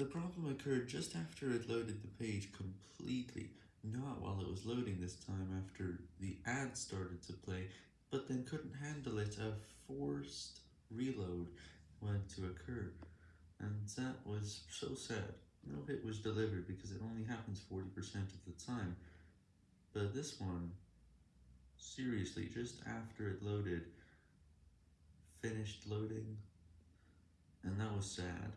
The problem occurred just after it loaded the page completely, not while it was loading this time after the ad started to play, but then couldn't handle it a forced reload went to occur, and that was so sad. No hit was delivered because it only happens 40% of the time, but this one, seriously, just after it loaded, finished loading, and that was sad.